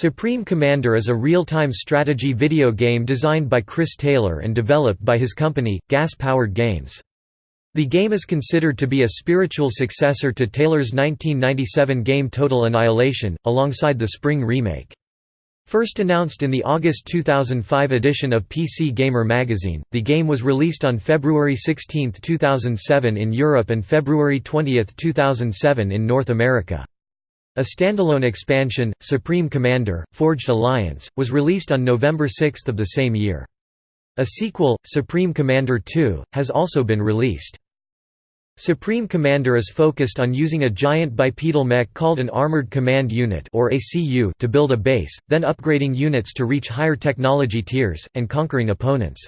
Supreme Commander is a real-time strategy video game designed by Chris Taylor and developed by his company, Gas Powered Games. The game is considered to be a spiritual successor to Taylor's 1997 game Total Annihilation, alongside the Spring remake. First announced in the August 2005 edition of PC Gamer magazine, the game was released on February 16, 2007 in Europe and February 20, 2007 in North America. A standalone expansion, Supreme Commander, Forged Alliance, was released on November 6 of the same year. A sequel, Supreme Commander 2, has also been released. Supreme Commander is focused on using a giant bipedal mech called an Armored Command Unit or ACU to build a base, then upgrading units to reach higher technology tiers, and conquering opponents.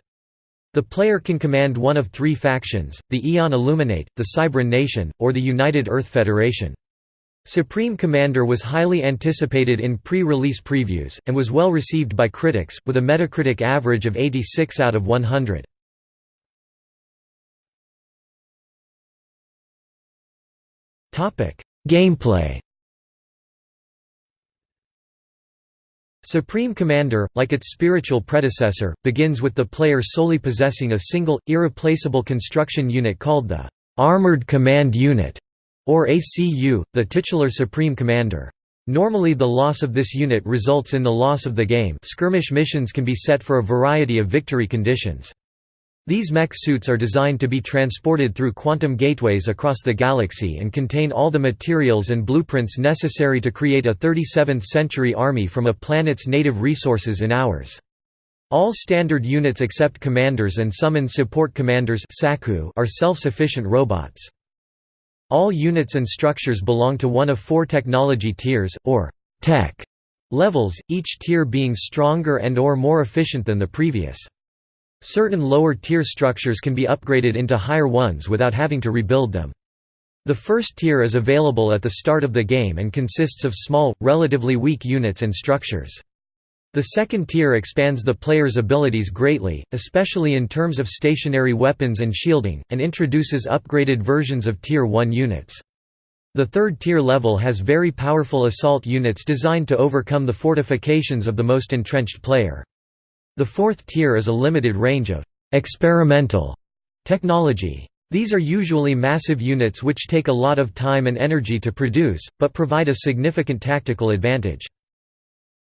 The player can command one of three factions, the Aeon Illuminate, the Cybran Nation, or the United Earth Federation. Supreme Commander was highly anticipated in pre-release previews, and was well received by critics, with a Metacritic average of 86 out of 100. Gameplay Supreme Commander, like its spiritual predecessor, begins with the player solely possessing a single, irreplaceable construction unit called the Armored Command Unit or ACU, the titular Supreme Commander. Normally the loss of this unit results in the loss of the game skirmish missions can be set for a variety of victory conditions. These mech suits are designed to be transported through quantum gateways across the galaxy and contain all the materials and blueprints necessary to create a 37th-century army from a planet's native resources in hours. All standard units except commanders and summon support commanders are self-sufficient robots. All units and structures belong to one of four technology tiers, or tech levels, each tier being stronger and or more efficient than the previous. Certain lower tier structures can be upgraded into higher ones without having to rebuild them. The first tier is available at the start of the game and consists of small, relatively weak units and structures. The second tier expands the player's abilities greatly, especially in terms of stationary weapons and shielding, and introduces upgraded versions of Tier 1 units. The third tier level has very powerful assault units designed to overcome the fortifications of the most entrenched player. The fourth tier is a limited range of «experimental» technology. These are usually massive units which take a lot of time and energy to produce, but provide a significant tactical advantage.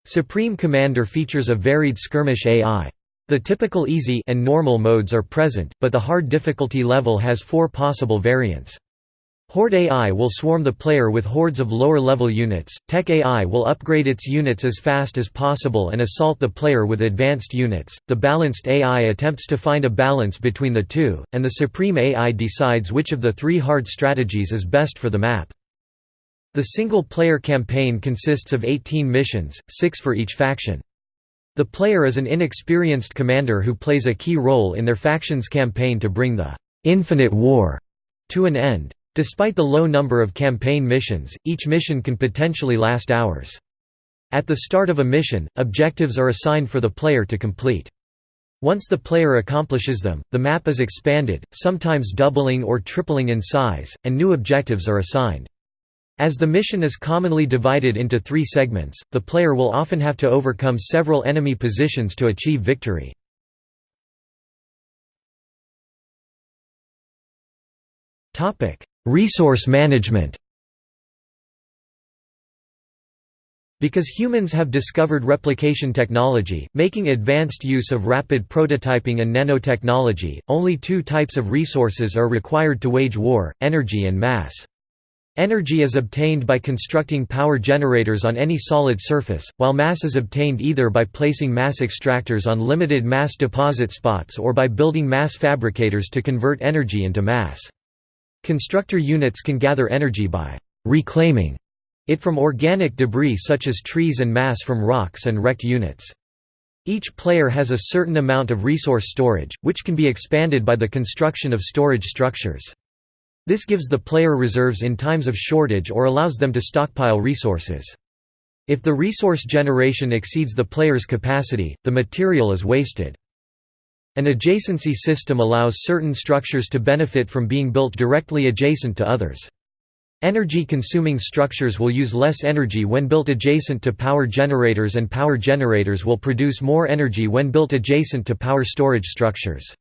Supreme Commander features a varied skirmish AI. The typical easy and normal modes are present, but the hard difficulty level has four possible variants. Horde AI will swarm the player with hordes of lower-level units, Tech AI will upgrade its units as fast as possible and assault the player with advanced units, the Balanced AI attempts to find a balance between the two, and the Supreme AI decides which of the three hard strategies is best for the map. The single-player campaign consists of 18 missions, six for each faction. The player is an inexperienced commander who plays a key role in their faction's campaign to bring the «infinite war» to an end. Despite the low number of campaign missions, each mission can potentially last hours. At the start of a mission, objectives are assigned for the player to complete. Once the player accomplishes them, the map is expanded, sometimes doubling or tripling in size, and new objectives are assigned. As the mission is commonly divided into three segments, the player will often have to overcome several enemy positions to achieve victory. Resource management Because humans have discovered replication technology, making advanced use of rapid prototyping and nanotechnology, only two types of resources are required to wage war, energy and mass. Energy is obtained by constructing power generators on any solid surface, while mass is obtained either by placing mass extractors on limited mass deposit spots or by building mass fabricators to convert energy into mass. Constructor units can gather energy by «reclaiming» it from organic debris such as trees and mass from rocks and wrecked units. Each player has a certain amount of resource storage, which can be expanded by the construction of storage structures. This gives the player reserves in times of shortage or allows them to stockpile resources. If the resource generation exceeds the player's capacity, the material is wasted. An adjacency system allows certain structures to benefit from being built directly adjacent to others. Energy-consuming structures will use less energy when built adjacent to power generators and power generators will produce more energy when built adjacent to power storage structures.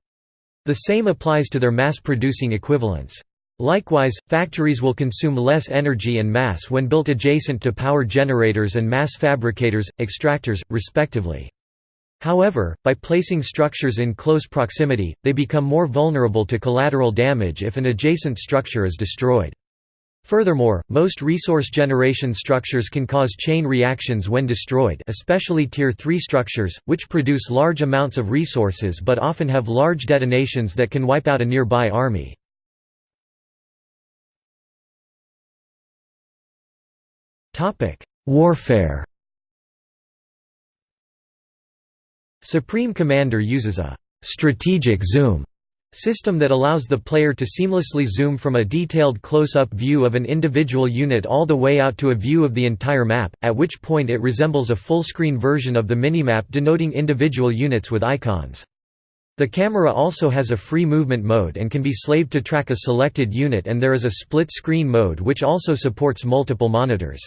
The same applies to their mass-producing equivalents. Likewise, factories will consume less energy and mass when built adjacent to power generators and mass fabricators, extractors, respectively. However, by placing structures in close proximity, they become more vulnerable to collateral damage if an adjacent structure is destroyed. Furthermore, most resource generation structures can cause chain reactions when destroyed especially Tier 3 structures, which produce large amounts of resources but often have large detonations that can wipe out a nearby army. Warfare Supreme Commander uses a «strategic zoom» system that allows the player to seamlessly zoom from a detailed close-up view of an individual unit all the way out to a view of the entire map, at which point it resembles a full-screen version of the minimap denoting individual units with icons. The camera also has a free movement mode and can be slaved to track a selected unit and there is a split-screen mode which also supports multiple monitors.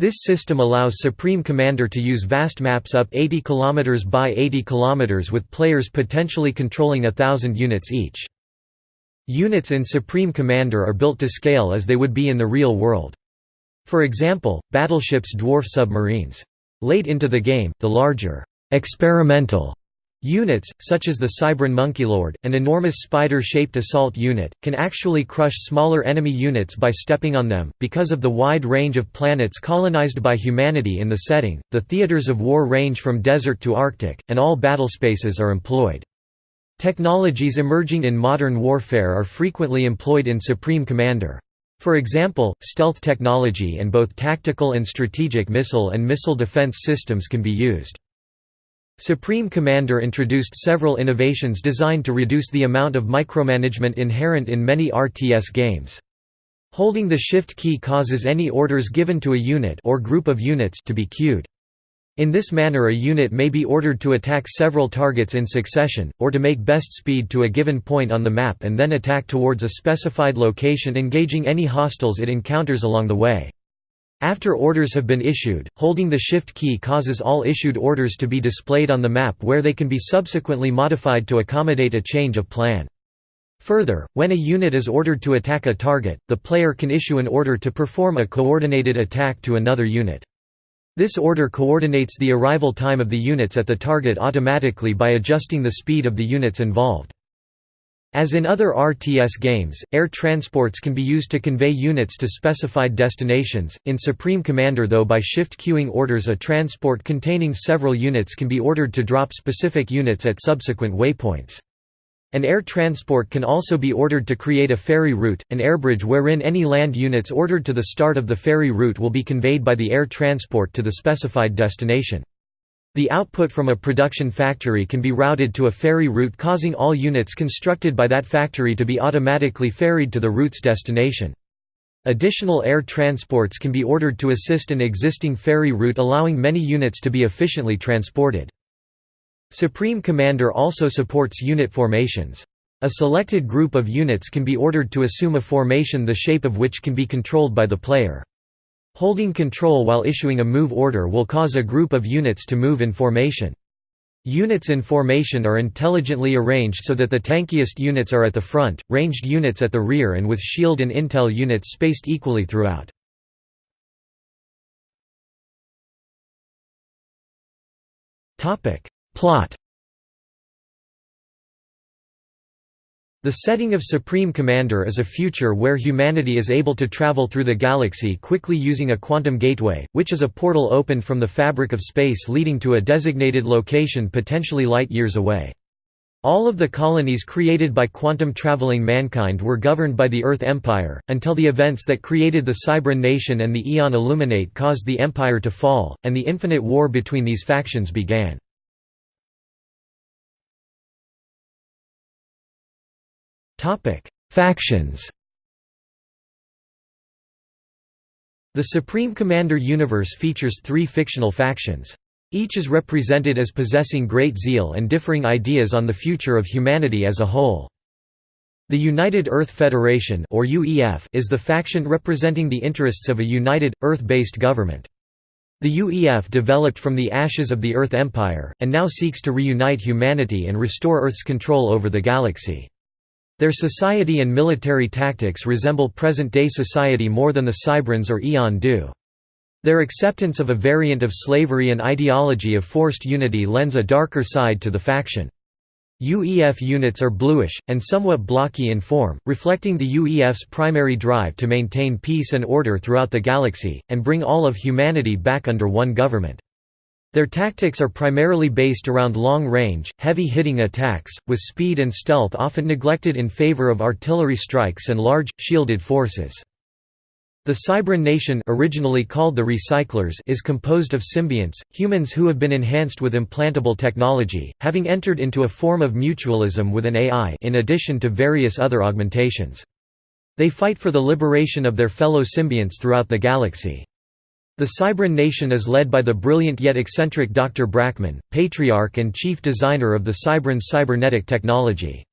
This system allows Supreme Commander to use vast maps up 80 km by 80 km with players potentially controlling a thousand units each. Units in Supreme Commander are built to scale as they would be in the real world. For example, battleships dwarf submarines. Late into the game, the larger, experimental Units, such as the Cybran Monkeylord, an enormous spider-shaped assault unit, can actually crush smaller enemy units by stepping on them. Because of the wide range of planets colonized by humanity in the setting, the theaters of war range from desert to Arctic, and all battlespaces are employed. Technologies emerging in modern warfare are frequently employed in Supreme Commander. For example, stealth technology and both tactical and strategic missile and missile defense systems can be used. Supreme Commander introduced several innovations designed to reduce the amount of micromanagement inherent in many RTS games. Holding the Shift key causes any orders given to a unit or group of units to be queued. In this manner a unit may be ordered to attack several targets in succession, or to make best speed to a given point on the map and then attack towards a specified location engaging any hostiles it encounters along the way. After orders have been issued, holding the Shift key causes all issued orders to be displayed on the map where they can be subsequently modified to accommodate a change of plan. Further, when a unit is ordered to attack a target, the player can issue an order to perform a coordinated attack to another unit. This order coordinates the arrival time of the units at the target automatically by adjusting the speed of the units involved. As in other RTS games, air transports can be used to convey units to specified destinations, in Supreme Commander though by shift queuing orders a transport containing several units can be ordered to drop specific units at subsequent waypoints. An air transport can also be ordered to create a ferry route, an airbridge wherein any land units ordered to the start of the ferry route will be conveyed by the air transport to the specified destination. The output from a production factory can be routed to a ferry route causing all units constructed by that factory to be automatically ferried to the route's destination. Additional air transports can be ordered to assist an existing ferry route allowing many units to be efficiently transported. Supreme Commander also supports unit formations. A selected group of units can be ordered to assume a formation the shape of which can be controlled by the player. Holding control while issuing a move order will cause a group of units to move in formation. Units in formation are intelligently arranged so that the tankiest units are at the front, ranged units at the rear and with shield and intel units spaced equally throughout. Plot The setting of Supreme Commander is a future where humanity is able to travel through the galaxy quickly using a quantum gateway, which is a portal opened from the fabric of space leading to a designated location potentially light-years away. All of the colonies created by quantum-traveling mankind were governed by the Earth Empire, until the events that created the Cybran Nation and the Aeon Illuminate caused the Empire to fall, and the infinite war between these factions began. Topic: Factions. The Supreme Commander universe features three fictional factions. Each is represented as possessing great zeal and differing ideas on the future of humanity as a whole. The United Earth Federation or UEF is the faction representing the interests of a united, Earth-based government. The UEF developed from the ashes of the Earth Empire, and now seeks to reunite humanity and restore Earth's control over the galaxy. Their society and military tactics resemble present-day society more than the Cybrans or Aeon do. Their acceptance of a variant of slavery and ideology of forced unity lends a darker side to the faction. UEF units are bluish, and somewhat blocky in form, reflecting the UEF's primary drive to maintain peace and order throughout the galaxy, and bring all of humanity back under one government. Their tactics are primarily based around long-range, heavy-hitting attacks, with speed and stealth often neglected in favor of artillery strikes and large, shielded forces. The Cybran nation originally called the Recyclers is composed of symbionts, humans who have been enhanced with implantable technology, having entered into a form of mutualism with an AI in addition to various other augmentations. They fight for the liberation of their fellow symbionts throughout the galaxy. The Cybran nation is led by the brilliant yet eccentric Dr. Brackman, patriarch and chief designer of the Cybran cybernetic technology.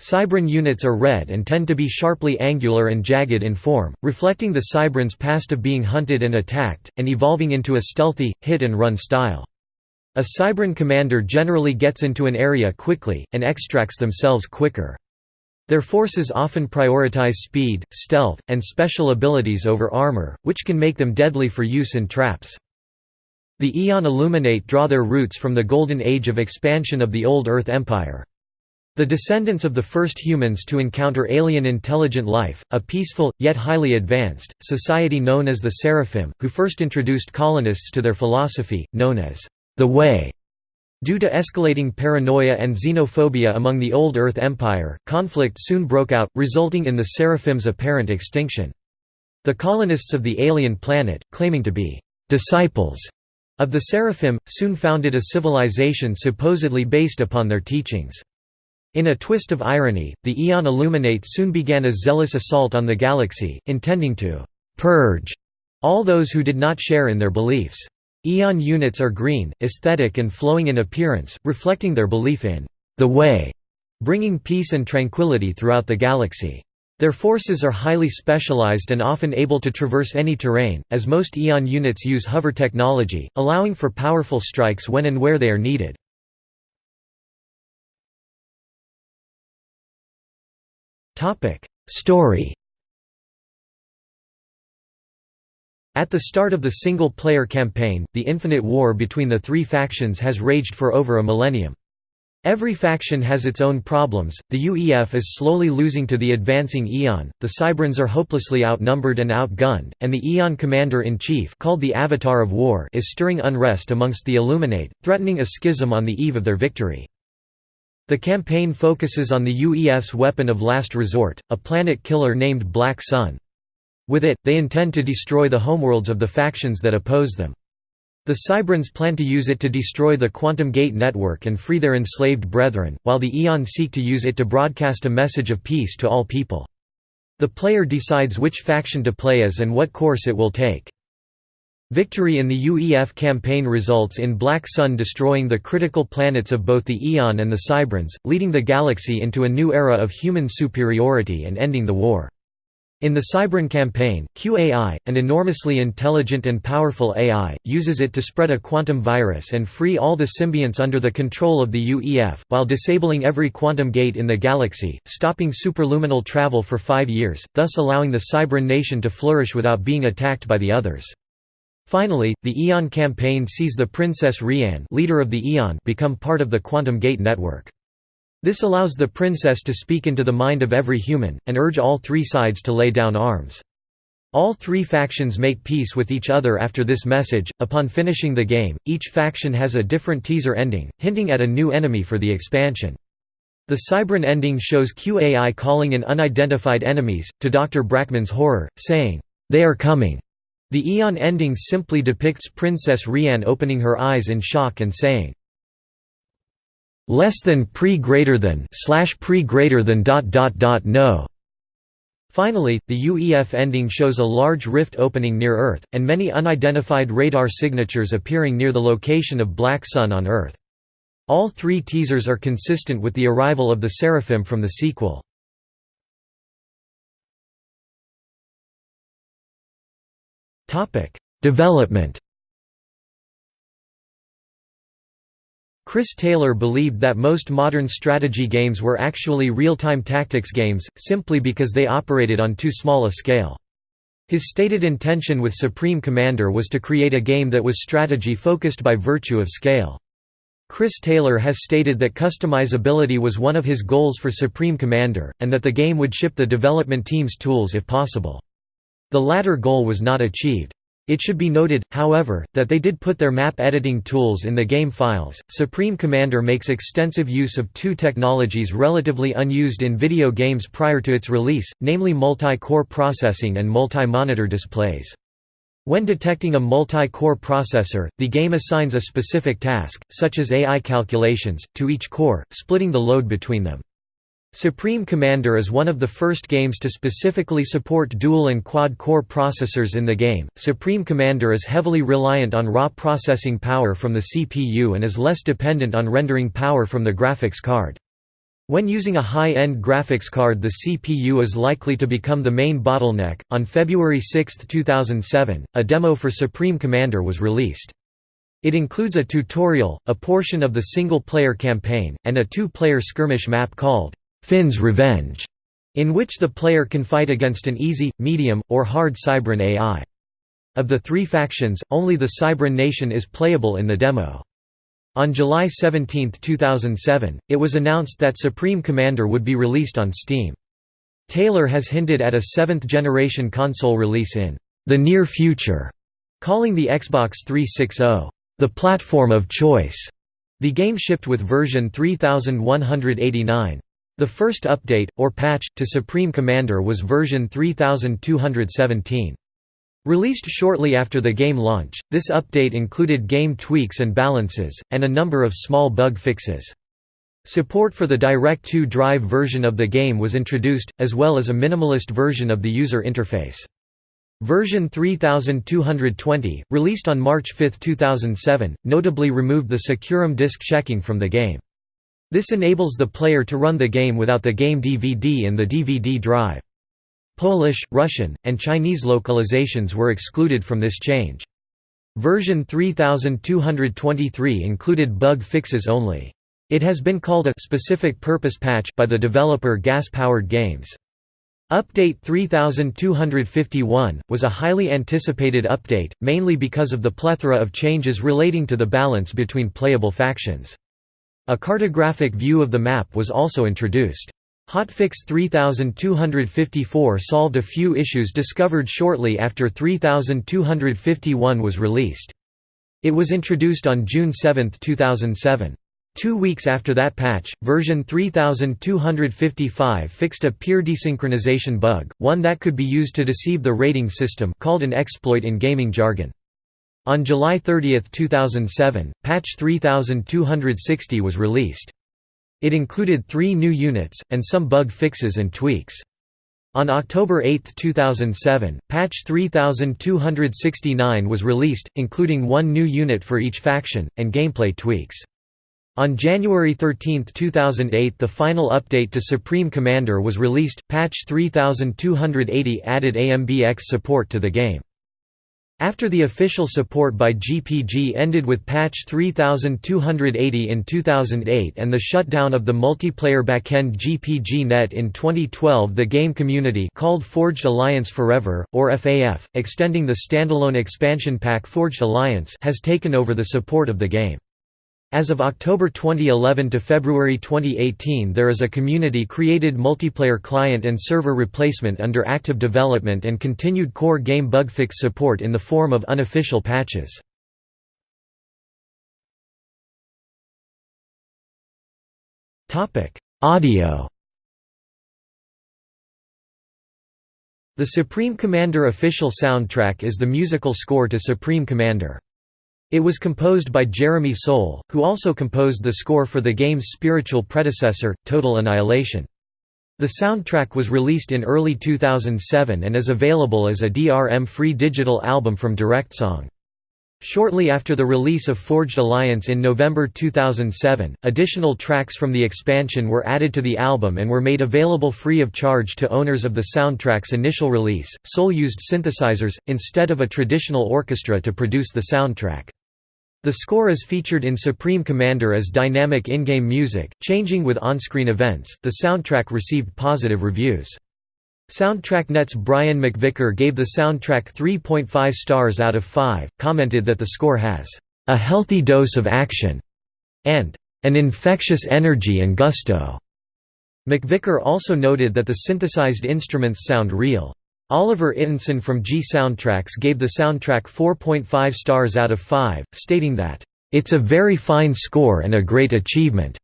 Cybran units are red and tend to be sharply angular and jagged in form, reflecting the Cybran's past of being hunted and attacked, and evolving into a stealthy, hit-and-run style. A Cybran commander generally gets into an area quickly, and extracts themselves quicker. Their forces often prioritize speed, stealth, and special abilities over armor, which can make them deadly for use in traps. The Aeon Illuminate draw their roots from the Golden Age of expansion of the Old Earth Empire. The descendants of the first humans to encounter alien intelligent life, a peaceful, yet highly advanced, society known as the Seraphim, who first introduced colonists to their philosophy, known as the Way. Due to escalating paranoia and xenophobia among the Old Earth Empire, conflict soon broke out, resulting in the Seraphim's apparent extinction. The colonists of the alien planet, claiming to be disciples of the Seraphim, soon founded a civilization supposedly based upon their teachings. In a twist of irony, the Aeon Illuminate soon began a zealous assault on the galaxy, intending to «purge» all those who did not share in their beliefs. Aeon units are green, aesthetic and flowing in appearance, reflecting their belief in «the way», bringing peace and tranquility throughout the galaxy. Their forces are highly specialized and often able to traverse any terrain, as most Aeon units use hover technology, allowing for powerful strikes when and where they are needed. Story. At the start of the single-player campaign, the Infinite War between the three factions has raged for over a millennium. Every faction has its own problems, the UEF is slowly losing to the advancing Aeon, the Cybrans are hopelessly outnumbered and outgunned, and the Aeon Commander-in-Chief called the Avatar of War is stirring unrest amongst the Illuminate, threatening a schism on the eve of their victory. The campaign focuses on the UEF's weapon of last resort, a planet killer named Black Sun. With it, they intend to destroy the homeworlds of the factions that oppose them. The Cybrans plan to use it to destroy the Quantum Gate network and free their enslaved brethren, while the Aeon seek to use it to broadcast a message of peace to all people. The player decides which faction to play as and what course it will take. Victory in the UEF campaign results in Black Sun destroying the critical planets of both the Aeon and the Cybrans, leading the galaxy into a new era of human superiority and ending the war. In the Cybran campaign, QAI, an enormously intelligent and powerful AI, uses it to spread a quantum virus and free all the symbionts under the control of the UEF, while disabling every quantum gate in the galaxy, stopping superluminal travel for five years, thus allowing the Cybran nation to flourish without being attacked by the others. Finally, the Aeon campaign sees the Princess Rhianne leader of the Aeon become part of the Quantum Gate network. This allows the princess to speak into the mind of every human, and urge all three sides to lay down arms. All three factions make peace with each other after this message. Upon finishing the game, each faction has a different teaser ending, hinting at a new enemy for the expansion. The Cybran ending shows QAI calling in unidentified enemies, to Dr. Brackman's horror, saying, They are coming. The Aeon ending simply depicts Princess Rhianne opening her eyes in shock and saying, less than pre greater than slash pre greater than dot dot dot no Finally, the UEF ending shows a large rift opening near Earth, and many unidentified radar signatures appearing near the location of Black Sun on Earth. All three teasers are consistent with the arrival of the Seraphim from the sequel. Development Chris Taylor believed that most modern strategy games were actually real-time tactics games, simply because they operated on too small a scale. His stated intention with Supreme Commander was to create a game that was strategy-focused by virtue of scale. Chris Taylor has stated that customizability was one of his goals for Supreme Commander, and that the game would ship the development team's tools if possible. The latter goal was not achieved. It should be noted, however, that they did put their map editing tools in the game files. Supreme Commander makes extensive use of two technologies relatively unused in video games prior to its release, namely multi-core processing and multi-monitor displays. When detecting a multi-core processor, the game assigns a specific task, such as AI calculations, to each core, splitting the load between them. Supreme Commander is one of the first games to specifically support dual and quad core processors in the game. Supreme Commander is heavily reliant on raw processing power from the CPU and is less dependent on rendering power from the graphics card. When using a high-end graphics card the CPU is likely to become the main bottleneck. On February 6, 2007, a demo for Supreme Commander was released. It includes a tutorial, a portion of the single-player campaign, and a two-player skirmish map called Finn's Revenge, in which the player can fight against an easy, medium, or hard Cybran AI. Of the three factions, only the Cybran nation is playable in the demo. On July 17, 2007, it was announced that Supreme Commander would be released on Steam. Taylor has hinted at a seventh-generation console release in the near future, calling the Xbox 360 the platform of choice. The game shipped with version 3189. The first update, or patch, to Supreme Commander was version 3217. Released shortly after the game launch, this update included game tweaks and balances, and a number of small bug fixes. Support for the Direct2Drive version of the game was introduced, as well as a minimalist version of the user interface. Version 3220, released on March 5, 2007, notably removed the SecuROM disk checking from the game. This enables the player to run the game without the game DVD in the DVD drive. Polish, Russian, and Chinese localizations were excluded from this change. Version 3223 included bug fixes only. It has been called a specific purpose patch by the developer Gas Powered Games. Update 3251 was a highly anticipated update, mainly because of the plethora of changes relating to the balance between playable factions. A cartographic view of the map was also introduced. Hotfix 3254 solved a few issues discovered shortly after 3251 was released. It was introduced on June 7, 2007. Two weeks after that patch, version 3255 fixed a peer desynchronization bug, one that could be used to deceive the rating system called an exploit in gaming jargon. On July 30, 2007, patch 3260 was released. It included three new units, and some bug fixes and tweaks. On October 8, 2007, patch 3269 was released, including one new unit for each faction, and gameplay tweaks. On January 13, 2008 the final update to Supreme Commander was released, patch 3280 added AMBX support to the game. After the official support by GPG ended with patch 3280 in 2008 and the shutdown of the multiplayer backend GPG Net in 2012 the game community called Forged Alliance Forever, or FAF, extending the standalone expansion pack Forged Alliance has taken over the support of the game. As of October 2011 to February 2018 there is a community-created multiplayer client and server replacement under active development and continued core game bugfix support in the form of unofficial patches. Audio The Supreme Commander official soundtrack is the musical score to Supreme Commander. It was composed by Jeremy Soule, who also composed the score for the game's spiritual predecessor, Total Annihilation. The soundtrack was released in early 2007 and is available as a DRM-free digital album from DirectSong. Shortly after the release of Forged Alliance in November 2007, additional tracks from the expansion were added to the album and were made available free of charge to owners of the soundtrack's initial release. Soule used synthesizers, instead of a traditional orchestra to produce the soundtrack. The score is featured in Supreme Commander as dynamic in-game music, changing with on-screen events. The soundtrack received positive reviews. SoundtrackNet's Brian McVicker gave the soundtrack 3.5 stars out of 5, commented that the score has a healthy dose of action and an infectious energy and gusto. McVicker also noted that the synthesized instruments sound real. Oliver Ittinson from G Soundtracks gave the soundtrack 4.5 stars out of 5, stating that, "...it's a very fine score and a great achievement."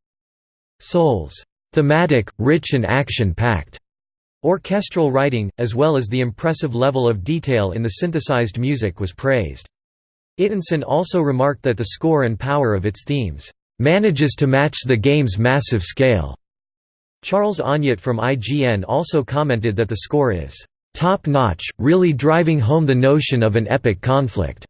Soule's thematic, rich and action-packed Orchestral writing, as well as the impressive level of detail in the synthesized music was praised. Ittinson also remarked that the score and power of its themes, "...manages to match the game's massive scale." Charles Onyett from IGN also commented that the score is, "...top-notch, really driving home the notion of an epic conflict."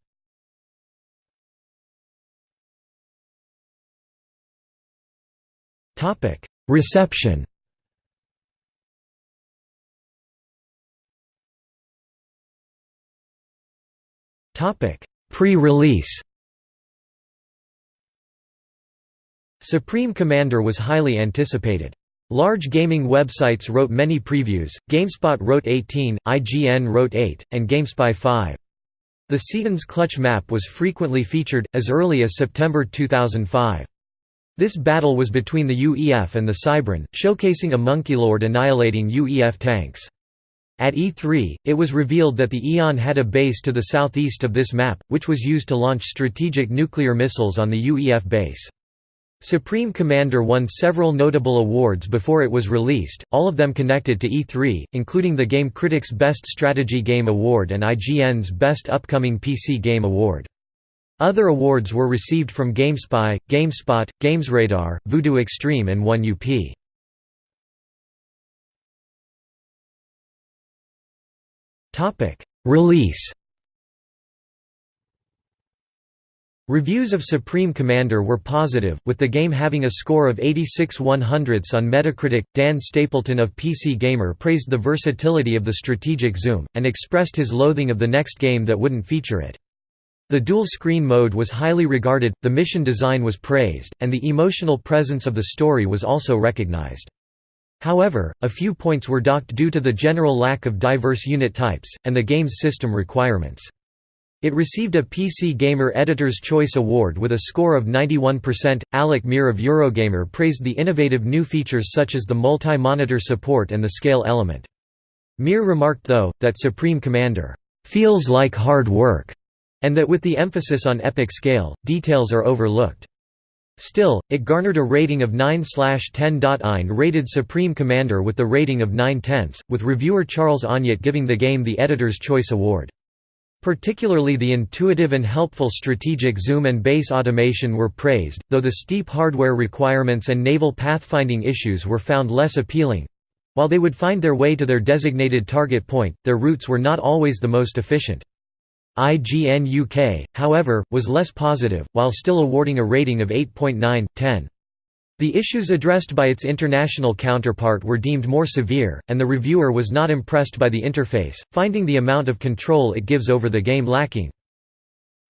Reception Pre-release Supreme Commander was highly anticipated. Large gaming websites wrote many previews, GameSpot wrote 18, IGN wrote 8, and GameSpy 5. The Seton's Clutch map was frequently featured, as early as September 2005. This battle was between the UEF and the Cybran, showcasing a Monkeylord annihilating UEF tanks. At E3, it was revealed that the Aeon had a base to the southeast of this map, which was used to launch strategic nuclear missiles on the UEF base. Supreme Commander won several notable awards before it was released, all of them connected to E3, including the Game Critics' Best Strategy Game Award and IGN's Best Upcoming PC Game Award. Other awards were received from GameSpy, GameSpot, GamesRadar, Voodoo Extreme and 1UP. Topic: Release. Reviews of Supreme Commander were positive, with the game having a score of 86 100ths on Metacritic. Dan Stapleton of PC Gamer praised the versatility of the strategic zoom, and expressed his loathing of the next game that wouldn't feature it. The dual screen mode was highly regarded, the mission design was praised, and the emotional presence of the story was also recognized. However, a few points were docked due to the general lack of diverse unit types, and the game's system requirements. It received a PC Gamer Editor's Choice Award with a score of 91%. Alec Meer of Eurogamer praised the innovative new features such as the multi monitor support and the scale element. Meer remarked, though, that Supreme Commander feels like hard work, and that with the emphasis on epic scale, details are overlooked. Still, it garnered a rating of 9/10.9 rated Supreme Commander with the rating of 9 tenths, with reviewer Charles Onyett giving the game the Editor's Choice Award. Particularly the intuitive and helpful strategic zoom and base automation were praised, though the steep hardware requirements and naval pathfinding issues were found less appealing. While they would find their way to their designated target point, their routes were not always the most efficient. IGN UK, however, was less positive, while still awarding a rating of 8.9, 10. The issues addressed by its international counterpart were deemed more severe, and the reviewer was not impressed by the interface, finding the amount of control it gives over the game lacking.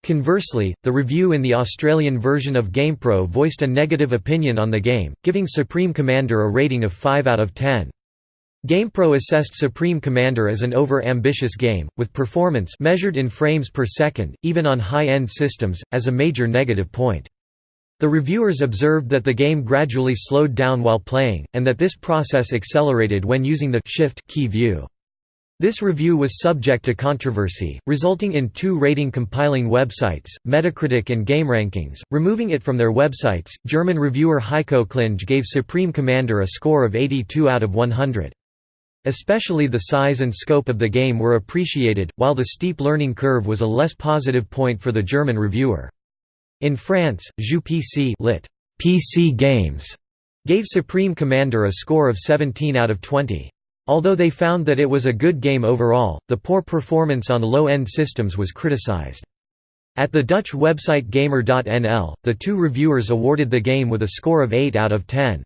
Conversely, the review in the Australian version of GamePro voiced a negative opinion on the game, giving Supreme Commander a rating of 5 out of 10. GamePro assessed Supreme Commander as an over-ambitious game, with performance measured in frames per second, even on high-end systems, as a major negative point. The reviewers observed that the game gradually slowed down while playing, and that this process accelerated when using the Shift key view. This review was subject to controversy, resulting in two rating compiling websites, Metacritic and GameRankings, removing it from their websites. German reviewer Heiko Klinge gave Supreme Commander a score of 82 out of 100. Especially the size and scope of the game were appreciated, while the steep learning curve was a less positive point for the German reviewer. In France, Jeux lit. PC Games gave Supreme Commander a score of 17 out of 20. Although they found that it was a good game overall, the poor performance on low-end systems was criticized. At the Dutch website Gamer.nl, the two reviewers awarded the game with a score of 8 out of 10.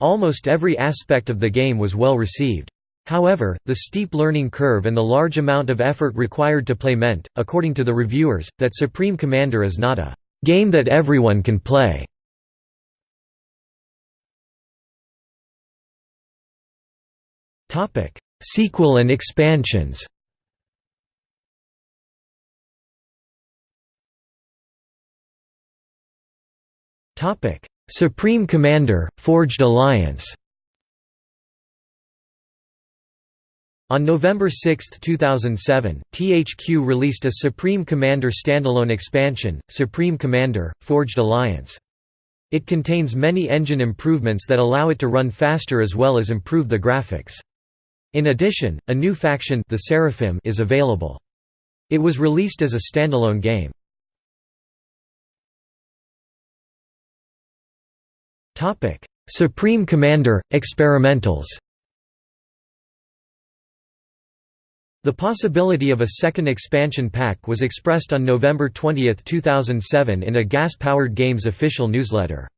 Almost every aspect of the game was well received. However, the steep learning curve and the large amount of effort required to play meant, according to the reviewers, that Supreme Commander is not a game that everyone can play. Topic: Sequel and expansions. Topic: Supreme Commander, Forged Alliance On November 6, 2007, THQ released a Supreme Commander standalone expansion, Supreme Commander, Forged Alliance. It contains many engine improvements that allow it to run faster as well as improve the graphics. In addition, a new faction the Seraphim is available. It was released as a standalone game. Supreme Commander Experimentals. The possibility of a second expansion pack was expressed on November 20, 2007 in a Gas-Powered Games official newsletter.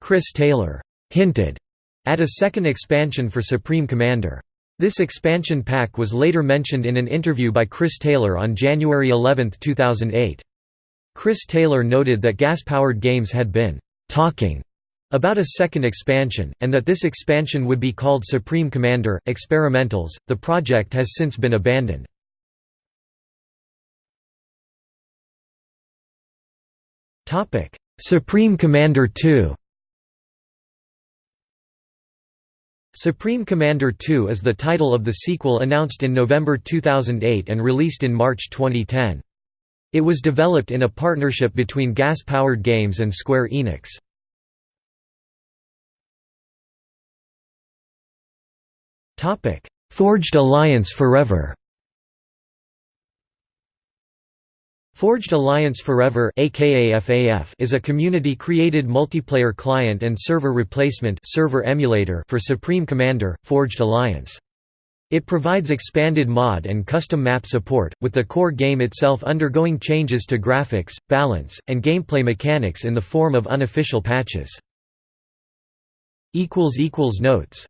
Chris Taylor hinted at a second expansion for Supreme Commander. This expansion pack was later mentioned in an interview by Chris Taylor on January 11, 2008. Chris Taylor noted that Gas-Powered Games had been talking about a second expansion, and that this expansion would be called Supreme Commander Experimentals. The project has since been abandoned. Topic: Supreme Commander 2. Supreme Commander 2 is the title of the sequel announced in November 2008 and released in March 2010. It was developed in a partnership between Gas Powered Games and Square Enix. Forged Alliance Forever Forged Alliance Forever aka FAF is a community-created multiplayer client and server replacement server emulator for Supreme Commander, Forged Alliance. It provides expanded mod and custom map support, with the core game itself undergoing changes to graphics, balance, and gameplay mechanics in the form of unofficial patches. Notes